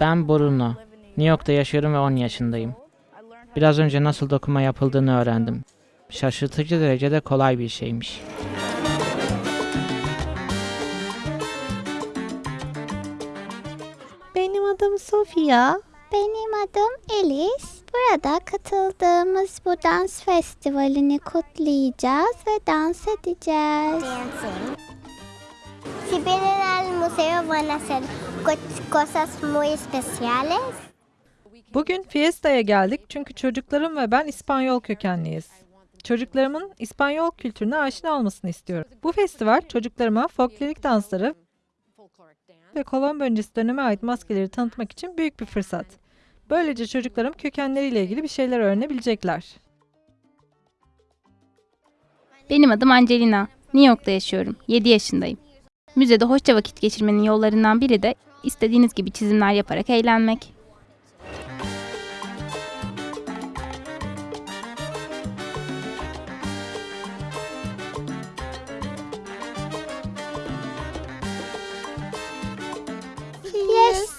Ben Bruno. New York'ta yaşıyorum ve 10 yaşındayım. Biraz önce nasıl dokuma yapıldığını öğrendim. Şaşırtıcı derecede kolay bir şeymiş. Benim adım Sofia. Benim adım Elis. Burada katıldığımız bu dans festivalini kutlayacağız ve dans edeceğiz. dancing. Museo van a hacer co- cosas muy especiales. Bugün Fiesta'ya geldik çünkü çocuklarım ve ben İspanyol kökenliyiz. Çocuklarımın İspanyol kültürüne aşina olmasını istiyorum. Bu festival çocuklarıma folklorik dansları ve Kolombo öncesi döneme ait maskeleri tanıtmak için büyük bir fırsat. Böylece çocuklarım kökenleriyle ilgili bir şeyler öğrenebilecekler. Benim adım Angelina. New York'ta yaşıyorum. 7 yaşındayım. Müzede hoşça vakit geçirmenin yollarından biri de istediğiniz gibi çizimler yaparak eğlenmek. Yes,